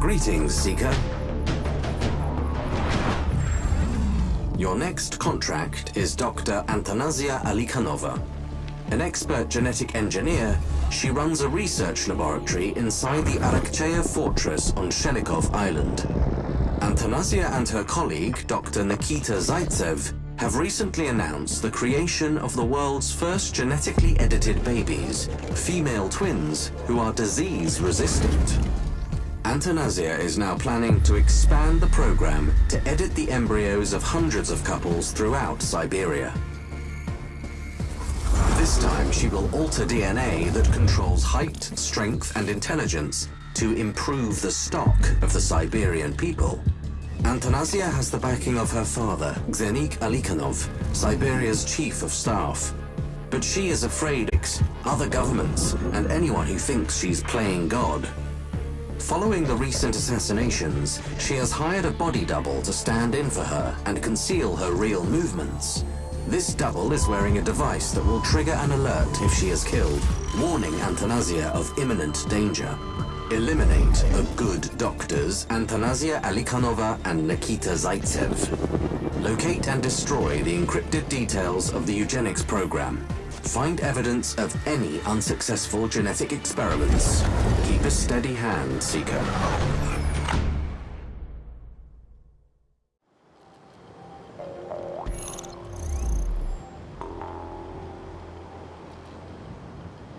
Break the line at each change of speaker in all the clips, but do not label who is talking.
Greetings, Seeker. Your next contract is Dr. Antanasia Alikhanova. An expert genetic engineer, she runs a research laboratory inside the Arakcheya fortress on Shelikov Island. Antanasia and her colleague, Dr. Nikita Zaitsev, have recently announced the creation of the world's first genetically edited babies, female twins who are disease resistant. Antonasia is now planning to expand the program to edit the embryos of hundreds of couples throughout Siberia. This time she will alter DNA that controls height, strength and intelligence to improve the stock of the Siberian people. Antonasia has the backing of her father, Xenik Alikhanov, Siberia's chief of staff. But she is afraid of other governments and anyone who thinks she's playing God. Following the recent assassinations, she has hired a body double to stand in for her and conceal her real movements. This double is wearing a device that will trigger an alert if she is killed, warning Antonasia of imminent danger. Eliminate the good doctors, Antonasia Alikhanova and Nikita Zaitsev. Locate and destroy the encrypted details of the eugenics program. Find evidence of any unsuccessful genetic experiments. Keep a steady hand, Seeker.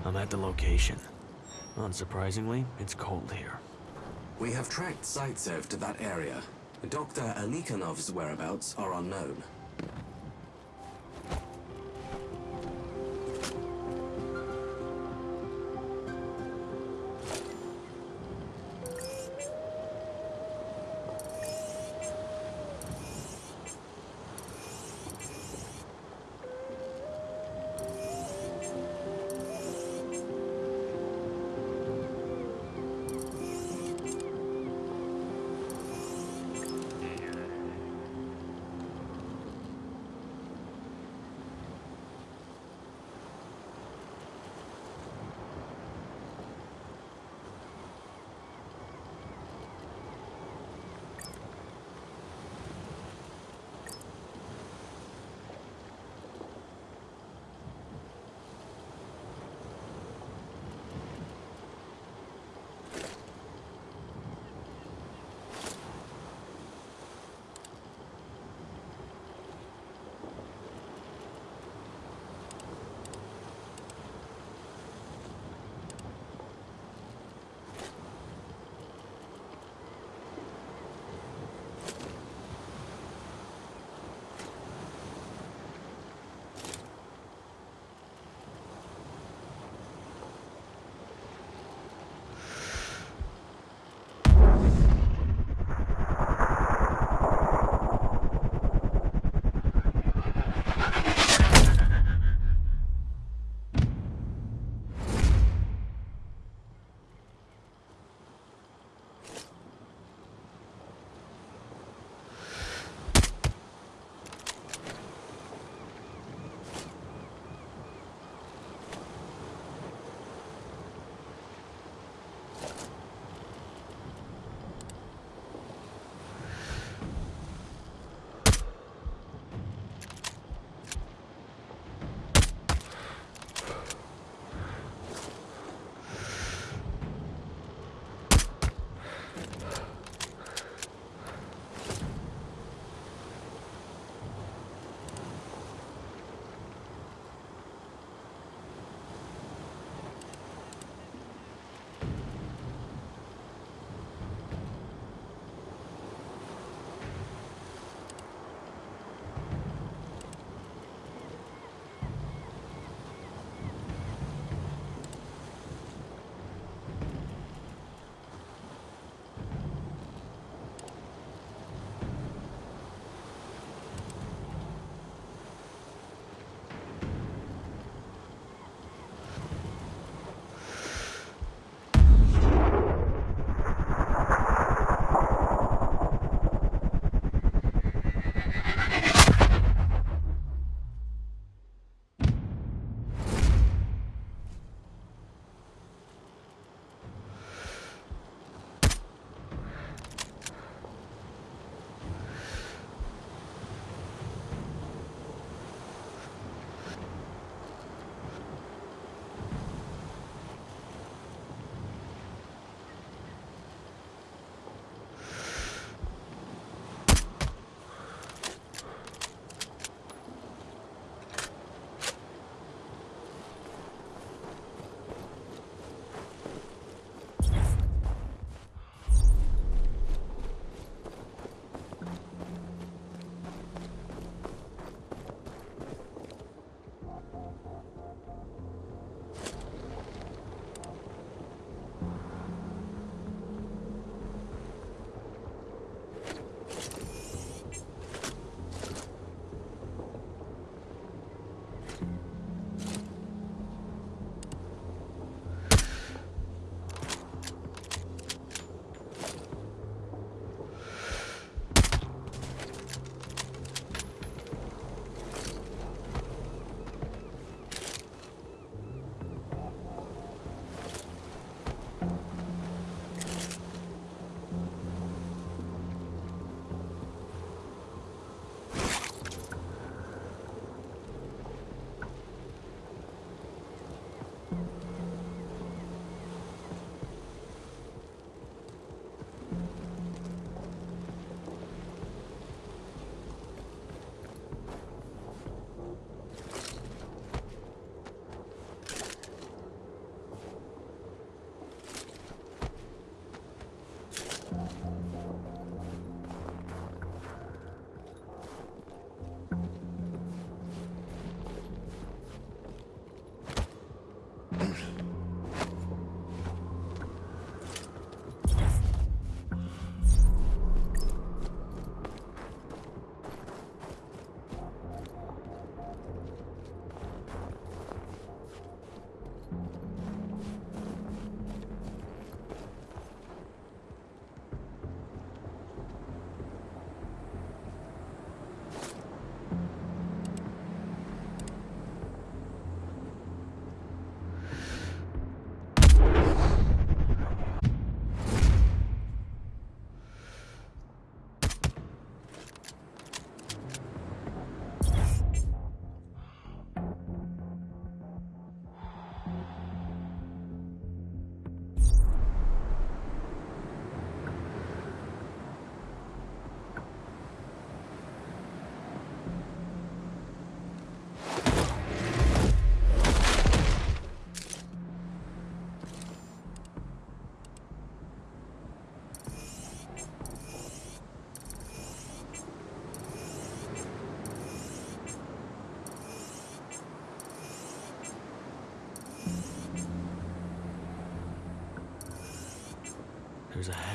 I'm at the location. Unsurprisingly, it's cold here.
We have tracked Zaitsev to that area. Dr. Alikhanov's whereabouts are unknown.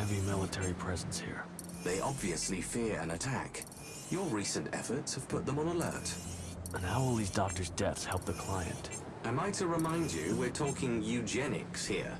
Heavy military presence here.
They obviously fear an attack. Your recent efforts have put them on alert.
And how will these doctors' deaths help the client?
Am I to remind you we're talking eugenics here?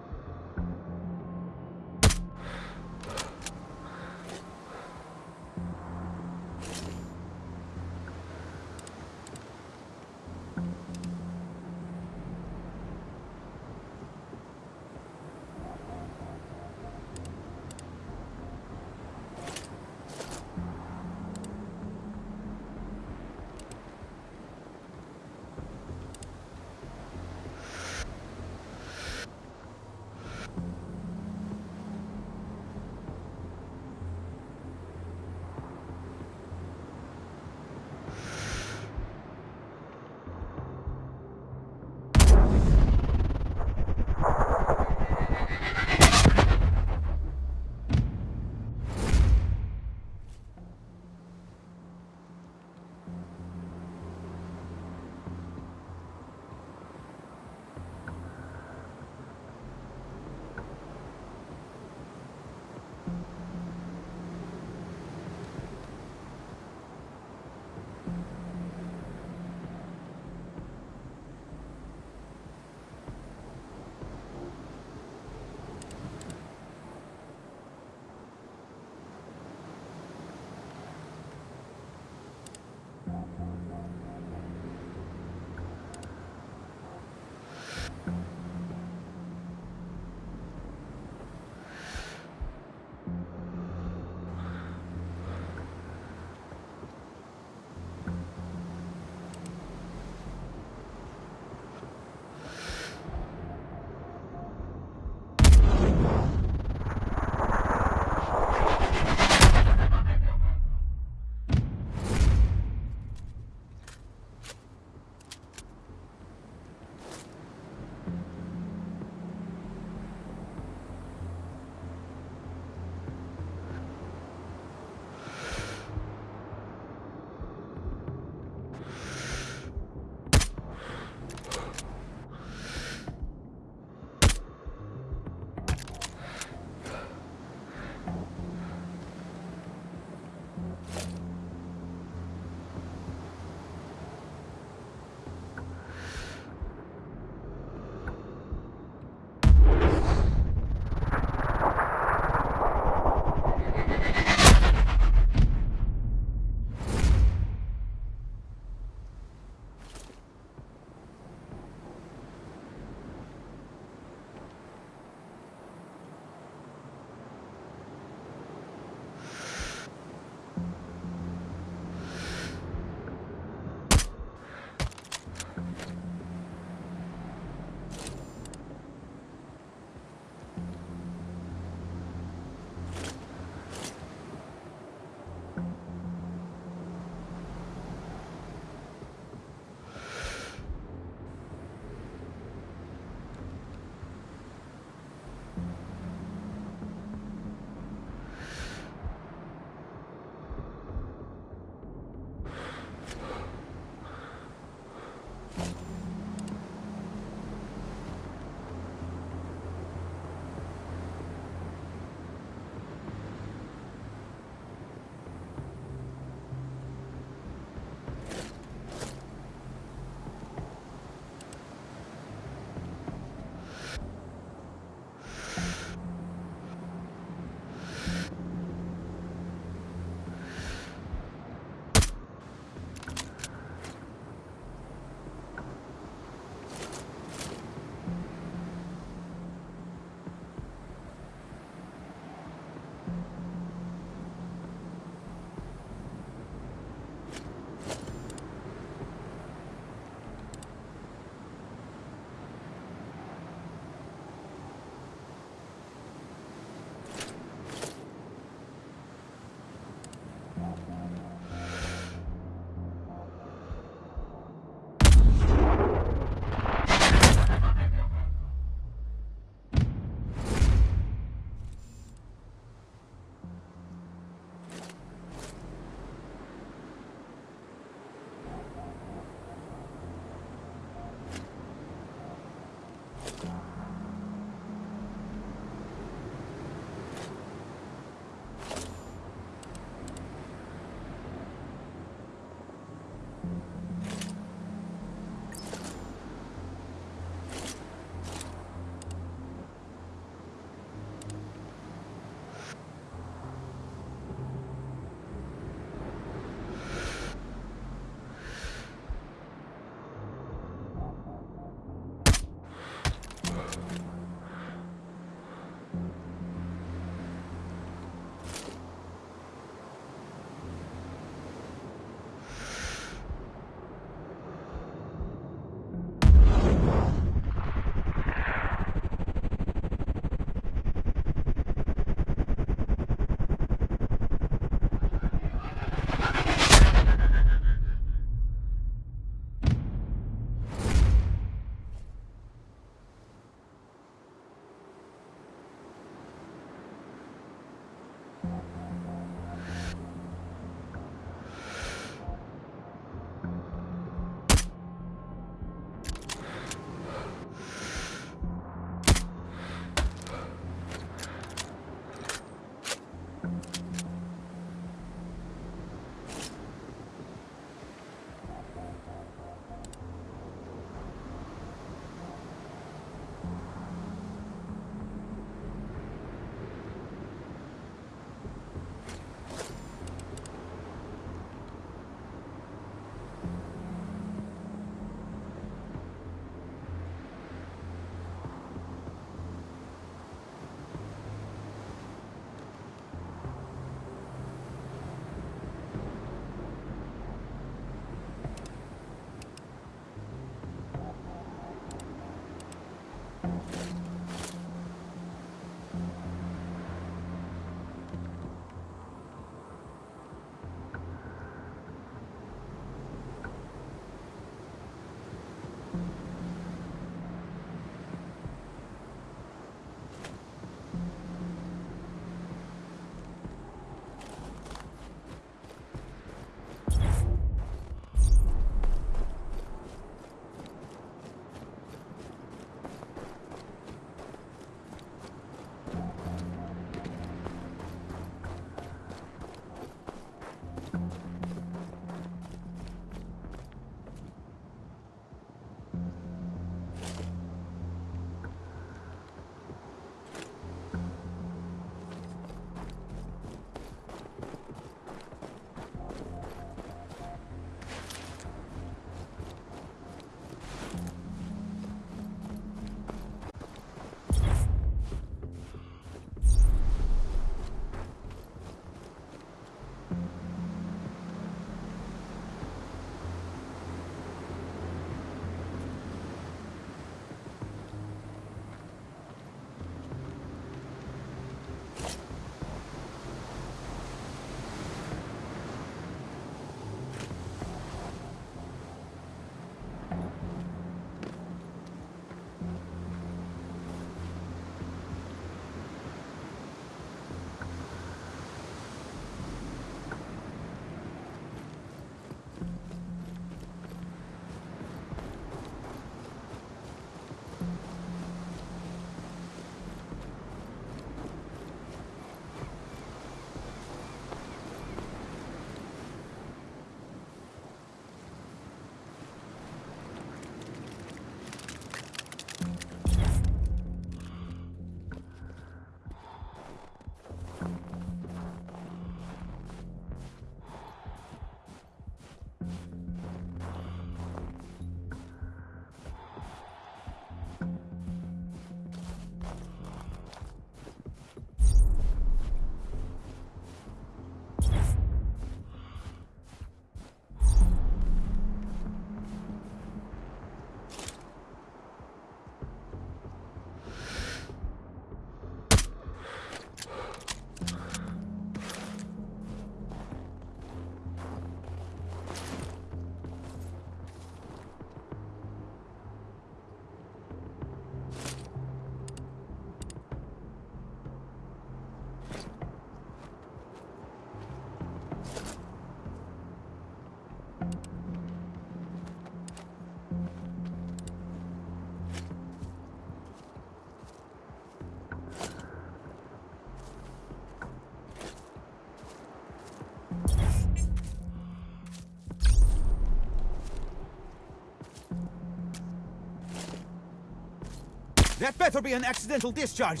That better be an accidental discharge.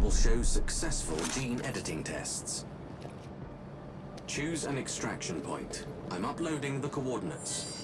Will show successful gene editing tests. Choose an extraction point. I'm uploading the coordinates.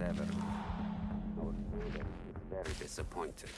Whatever. Our leader is very disappointed.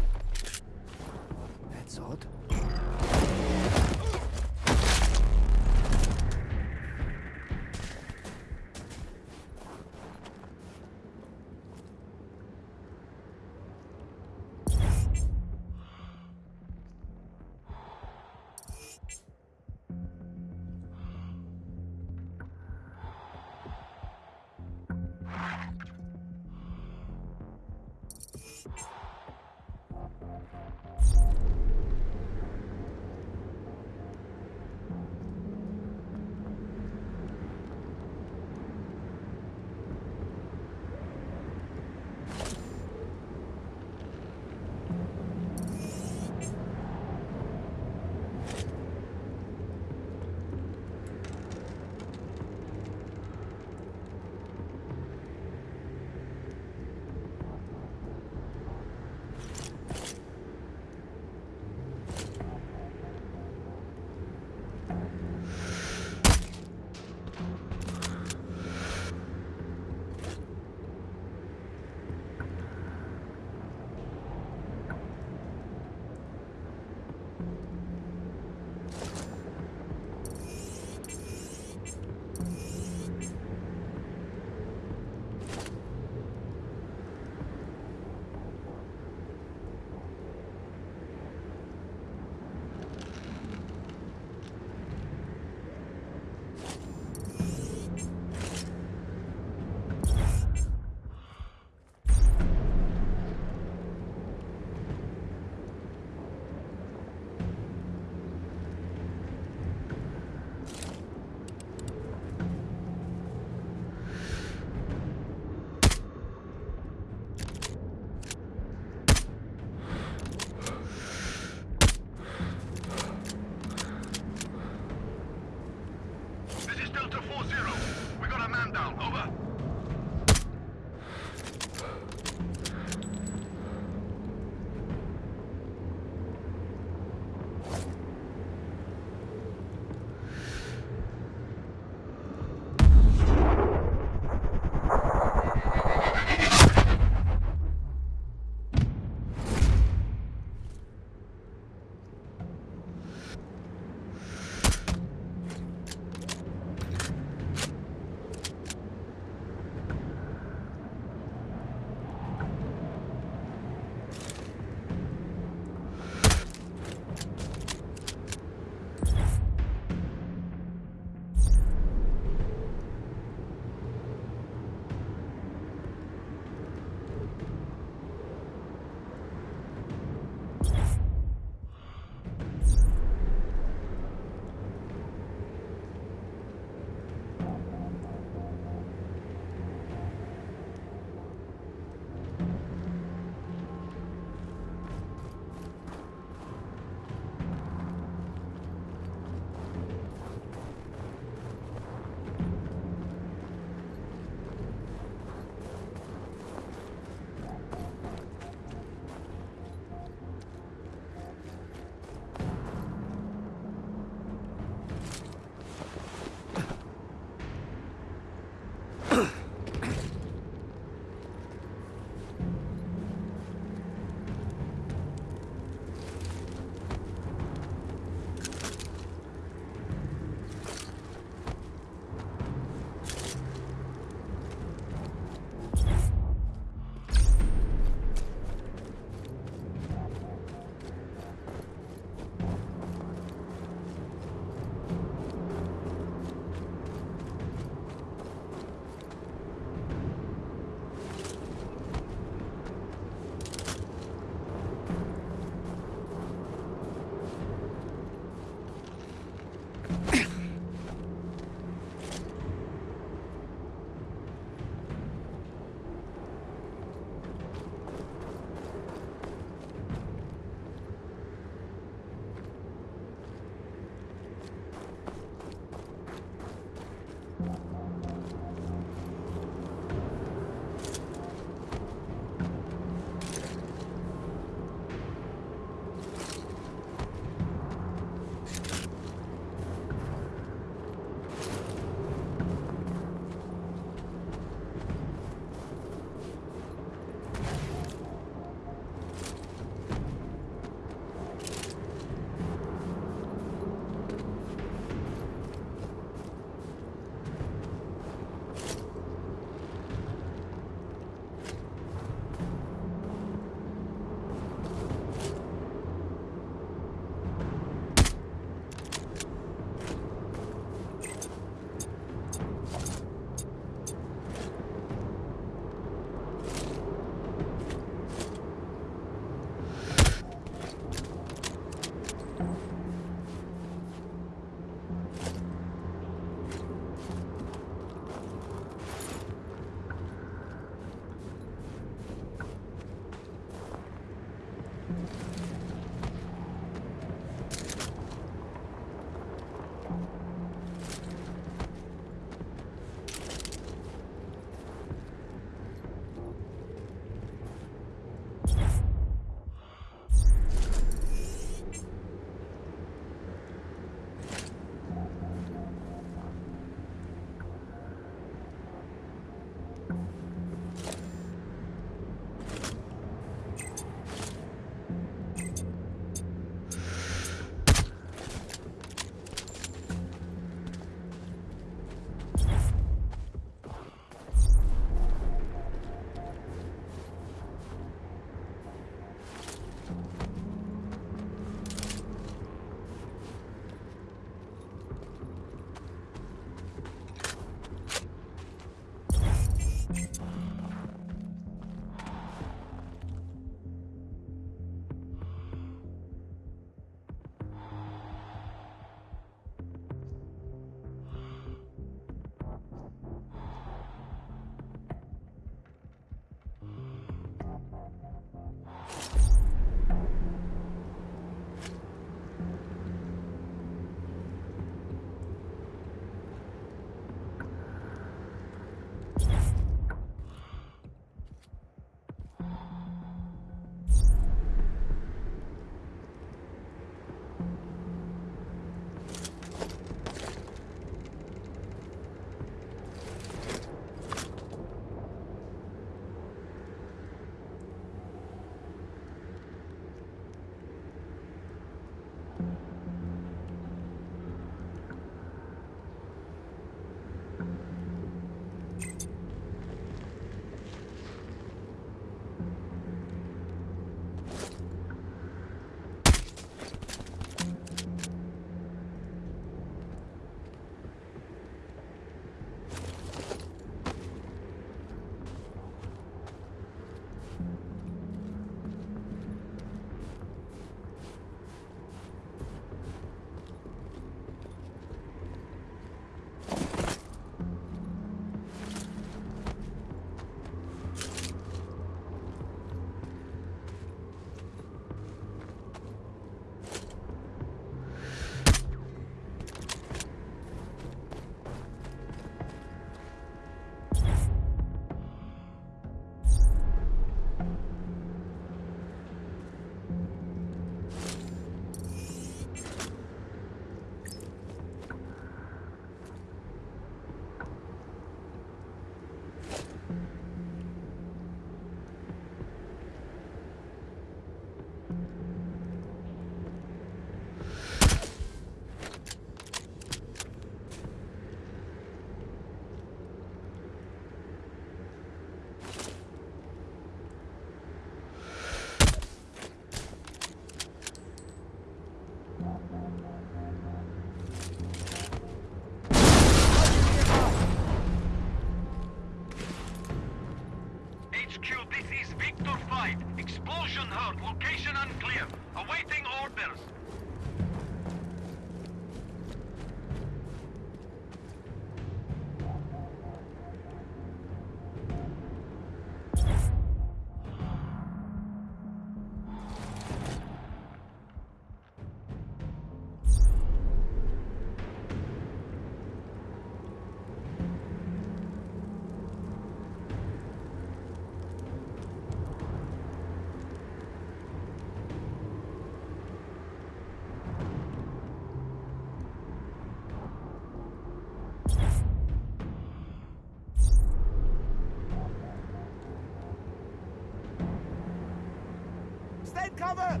Cover!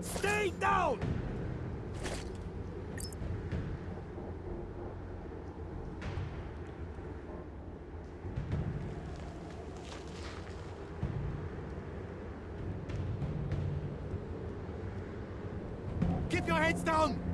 Stay down! Keep your heads down!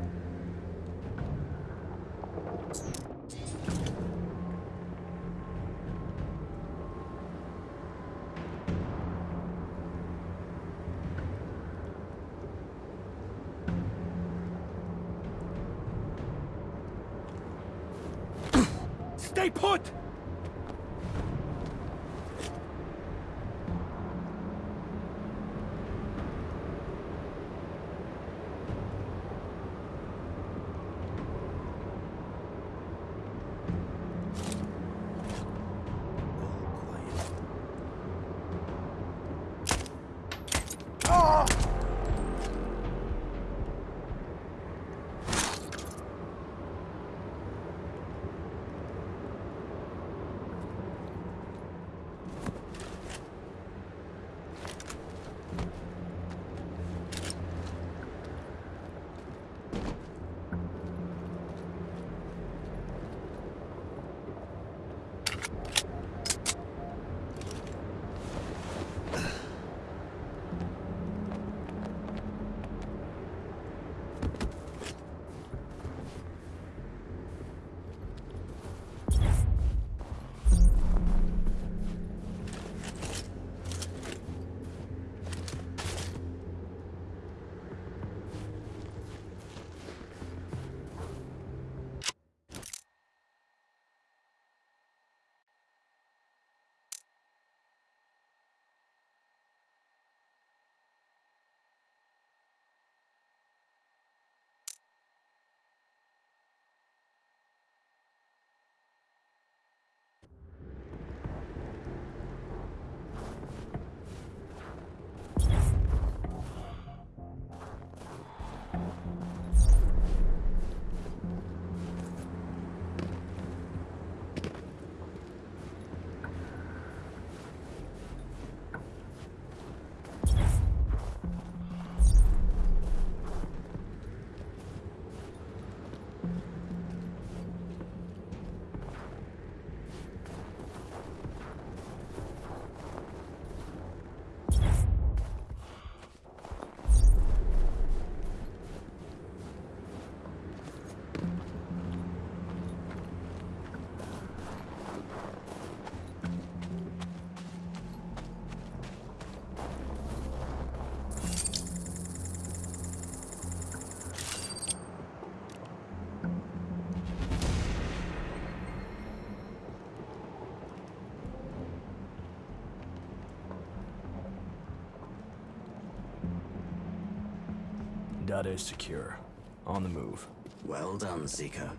Is secure. On the move.
Well done, Seeker.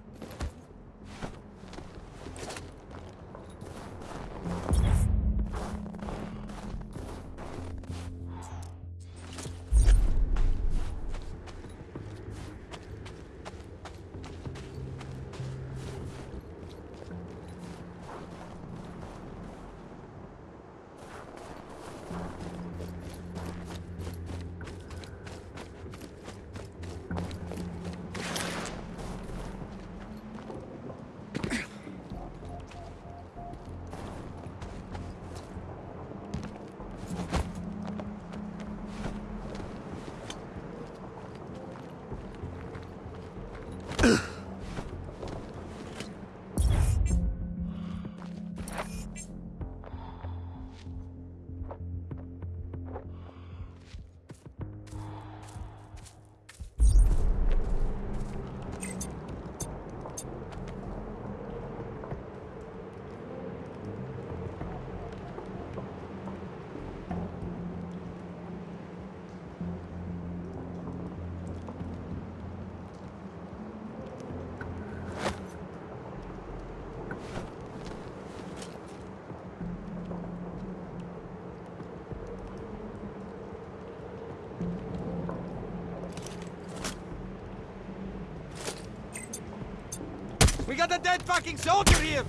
Dead fucking soldier here!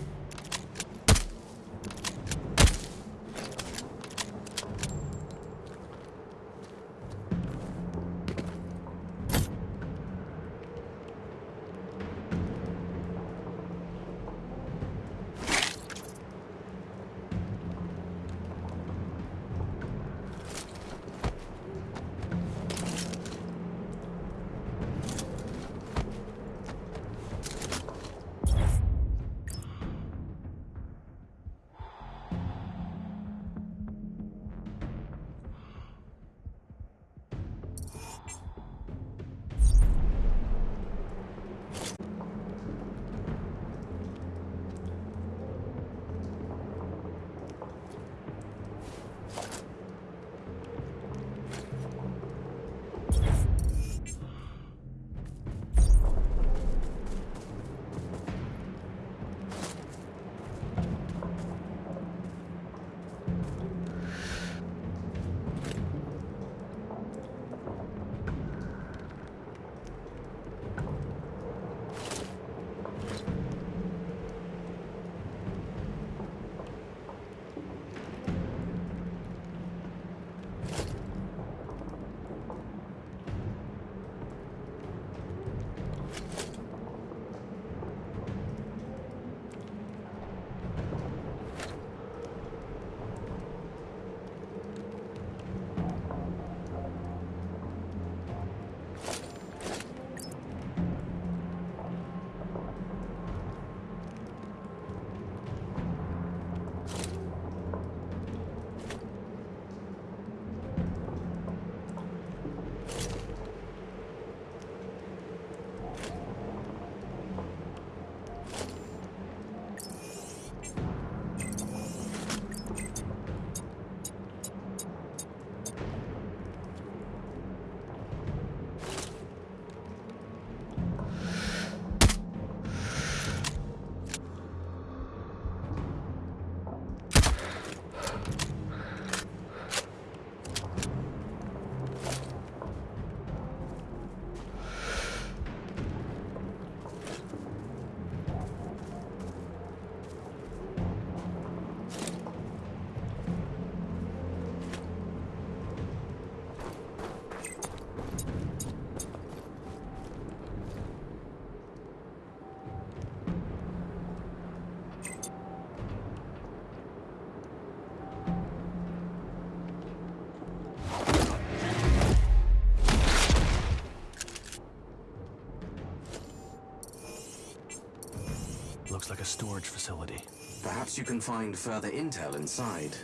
Looks like a storage facility.
Perhaps you can find further intel inside.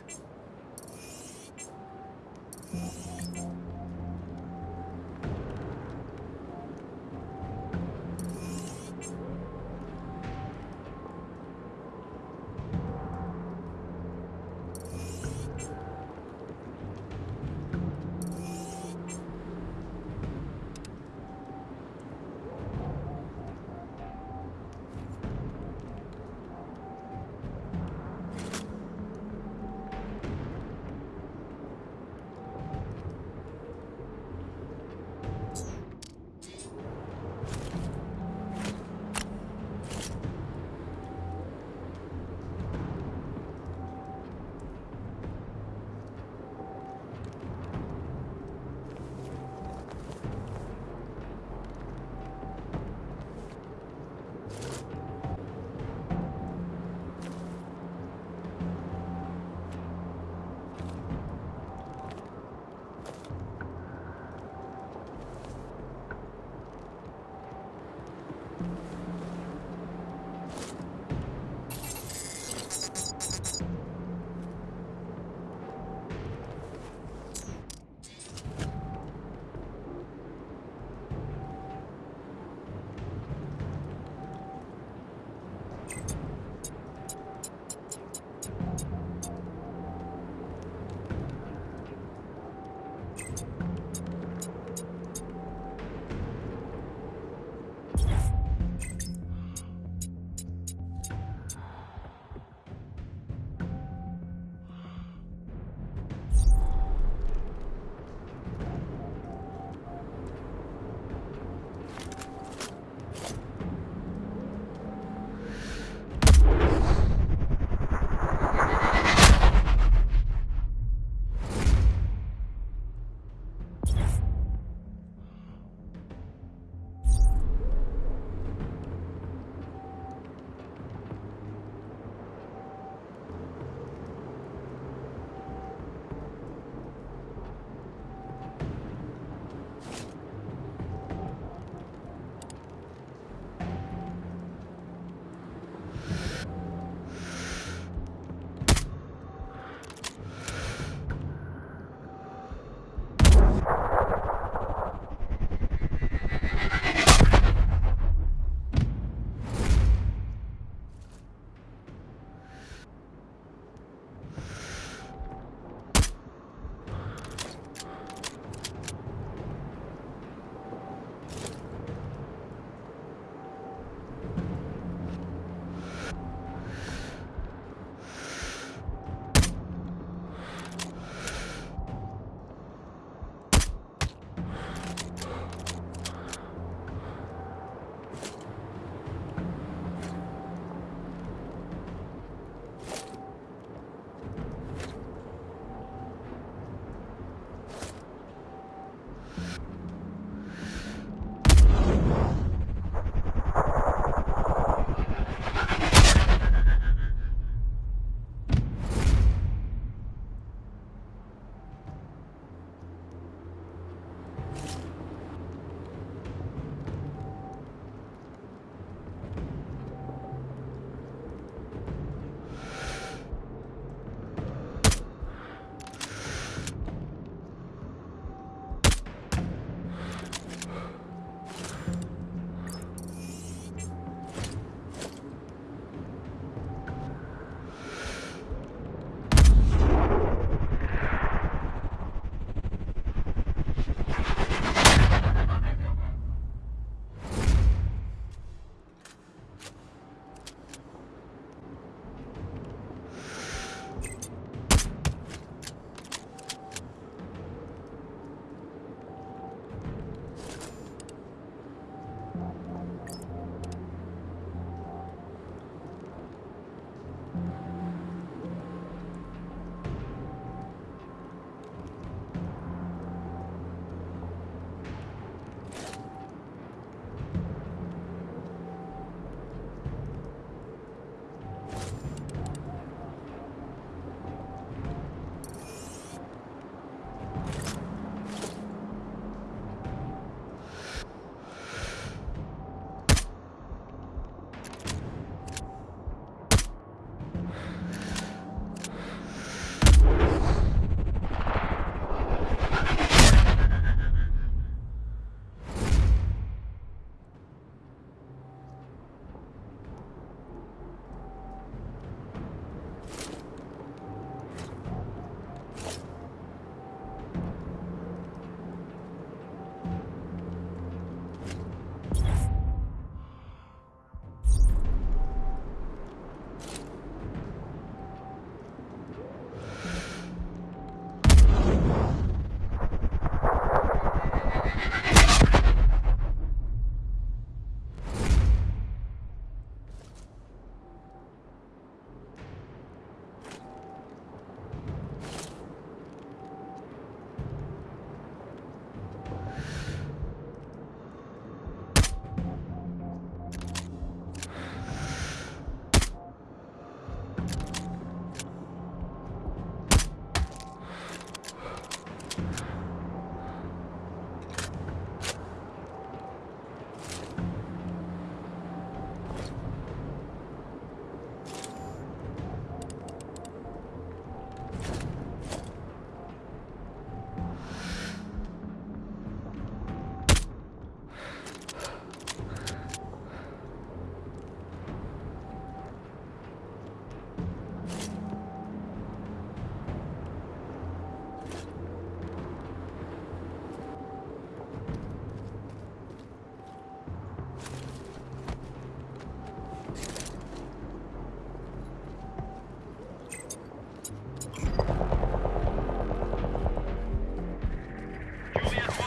Julius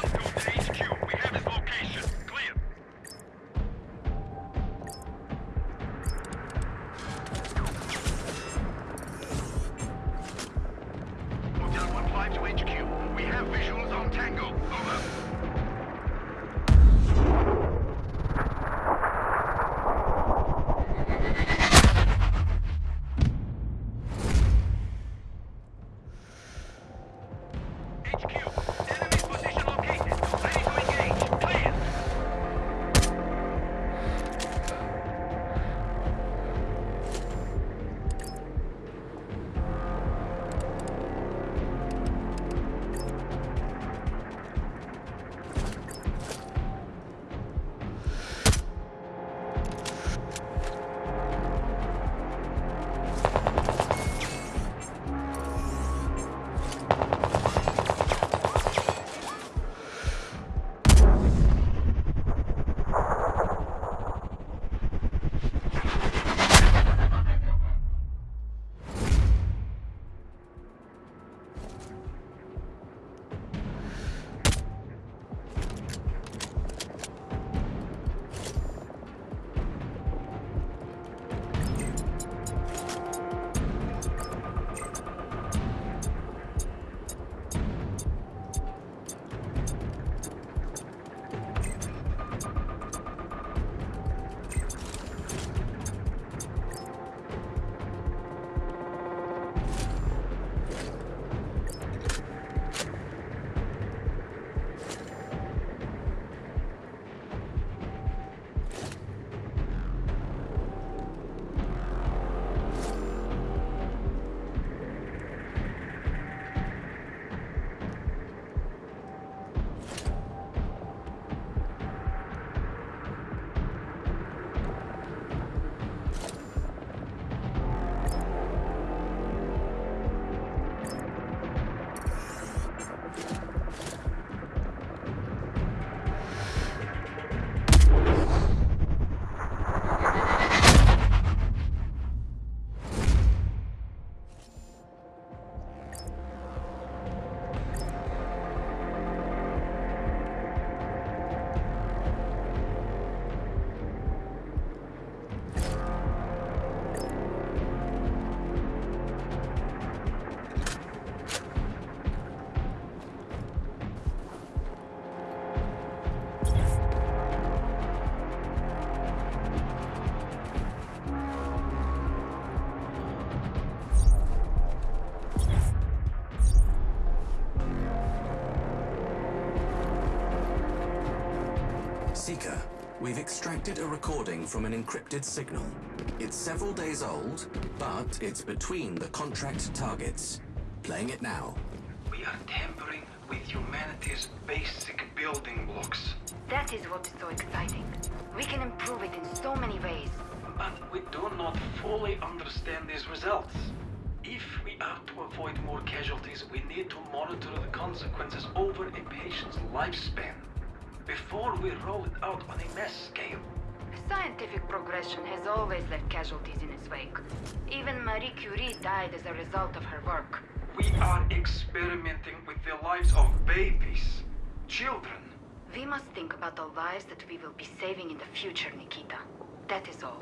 we've extracted a recording from an encrypted signal. It's several days old, but it's between the contract targets. Playing it now.
We are tampering with humanity's basic building blocks.
That is what is so exciting. We can improve it in so many ways.
But we do not fully understand these results. If we are to avoid more casualties, we need to monitor the consequences over a patient's lifespan before we roll it out on a mass scale.
Scientific progression has always left casualties in its wake. Even Marie Curie died as a result of her work.
We are experimenting with the lives of babies, children.
We must think about the lives that we will be saving in the future, Nikita. That is all.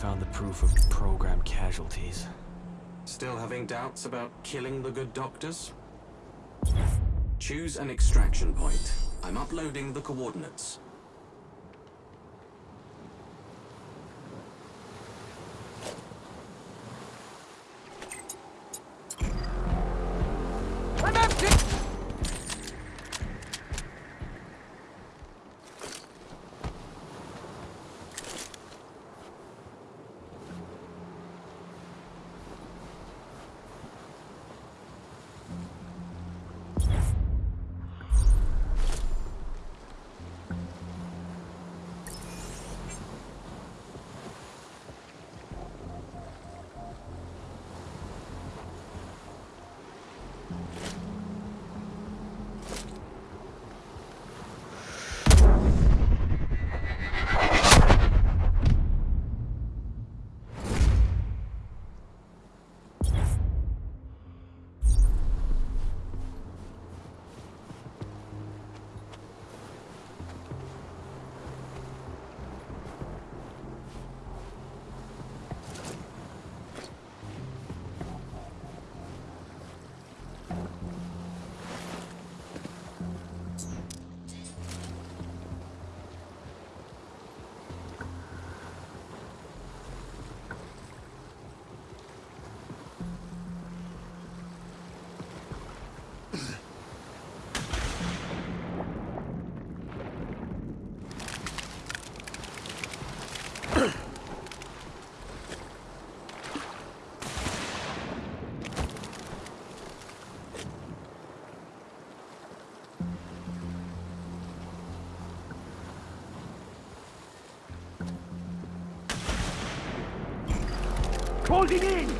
Found the proof of program casualties.
Still having doubts about killing the good doctors? Choose an extraction point. I'm uploading the coordinates.
Holding in!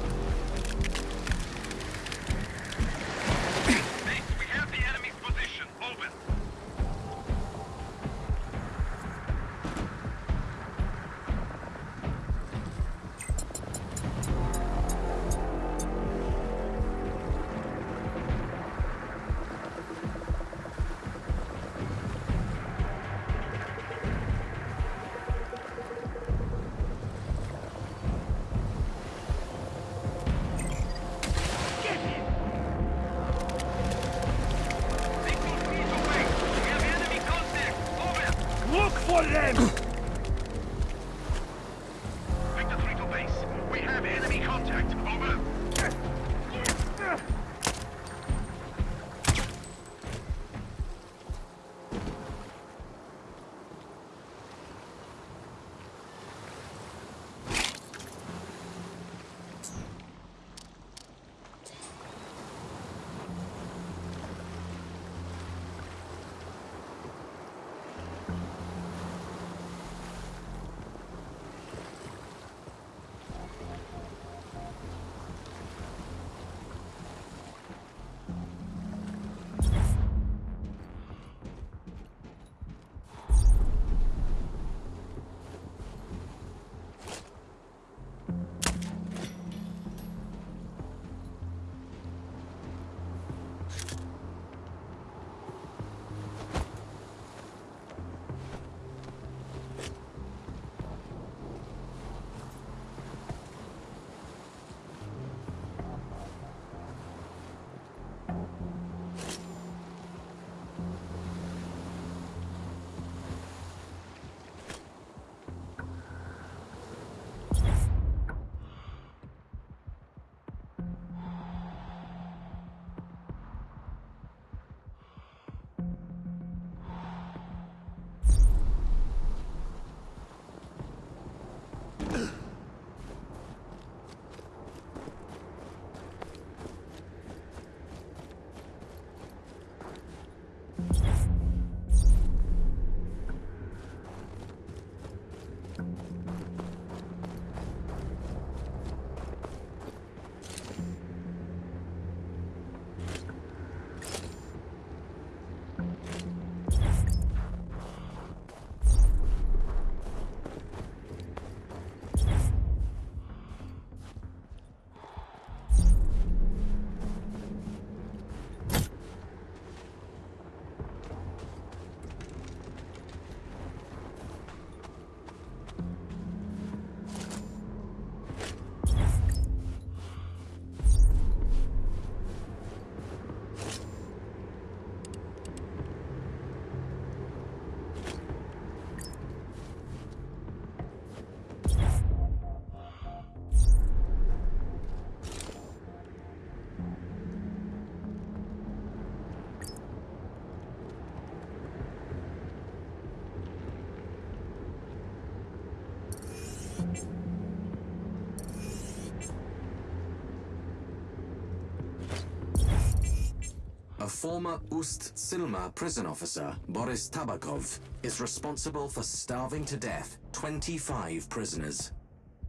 Former Ust Silma prison officer, Boris Tabakov, is responsible for starving to death 25 prisoners.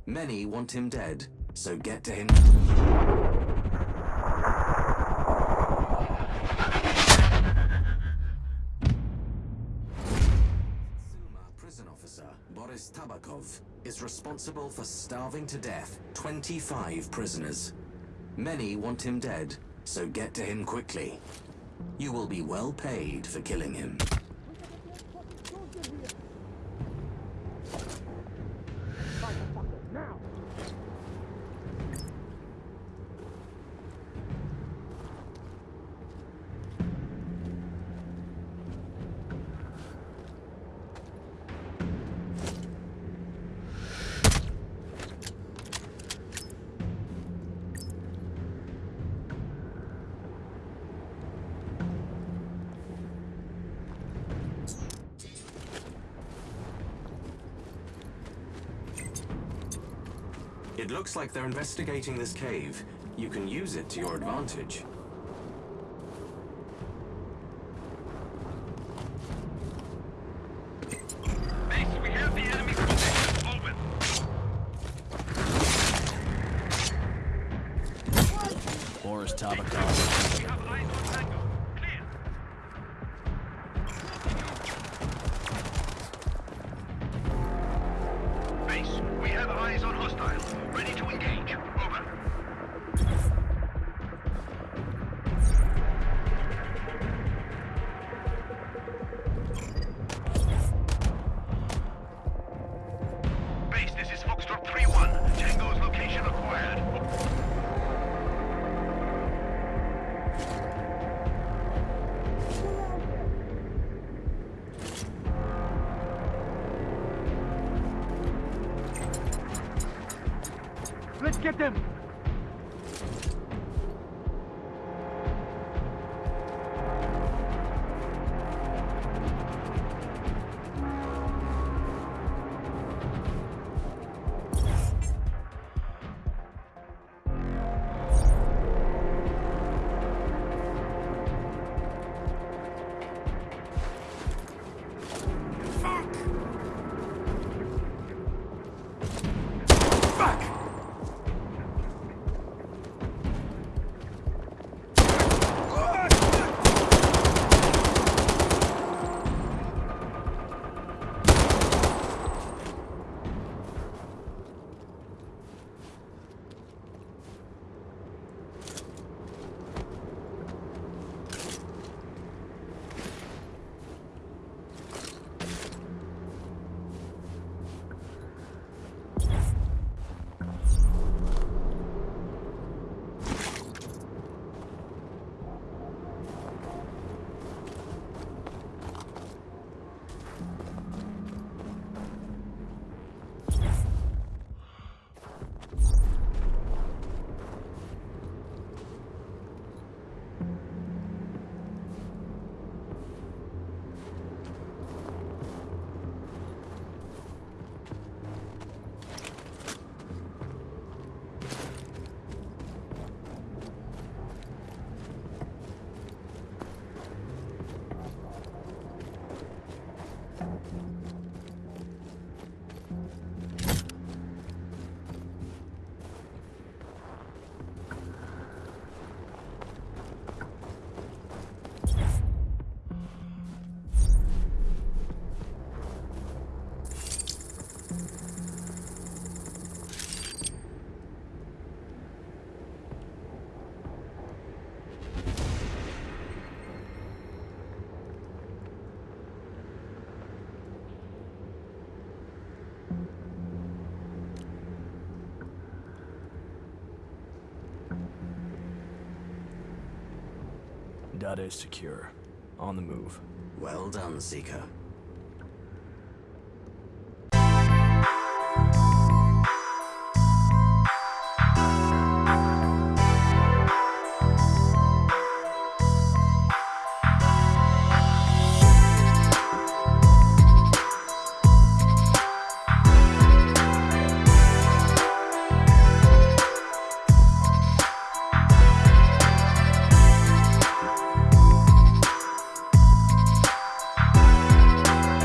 Many want him dead, so get to him. Prison officer, Boris Tabakov, is responsible for starving to death 25 prisoners. Many want him dead, so get to him quickly. You will be well paid for killing him. Like they're investigating this cave. You can use it to your advantage.
Data is secure. On the move.
Well done, Seeker.